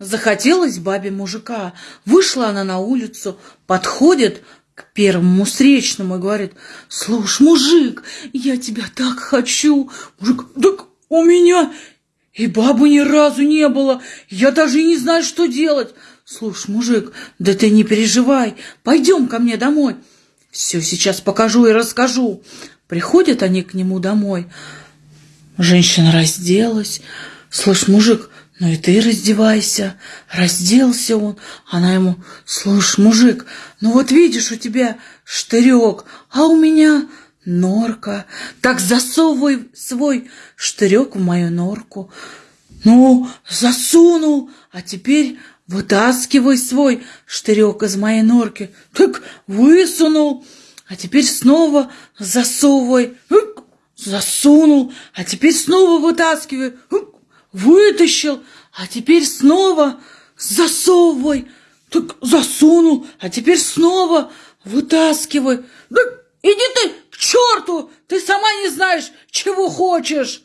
Захотелось бабе мужика. Вышла она на улицу, подходит к первому встречному и говорит, «Слушай, мужик, я тебя так хочу!» Мужик, «Так у меня и бабы ни разу не было, я даже не знаю, что делать!» «Слушай, мужик, да ты не переживай, пойдем ко мне домой!» «Все сейчас покажу и расскажу!» Приходят они к нему домой. Женщина разделась. «Слышь, мужик, ну и ты раздевайся. Разделся он. Она ему, слушай, мужик, ну вот видишь, у тебя штырек, а у меня норка. Так засовывай свой штырек в мою норку. Ну, засунул, а теперь вытаскивай свой штырек из моей норки. Так высунул, а теперь снова засовывай. Засунул, а теперь снова вытаскивай вытащил, а теперь снова засовывай. Так засунул, а теперь снова вытаскивай. Да иди ты к черту, ты сама не знаешь, чего хочешь.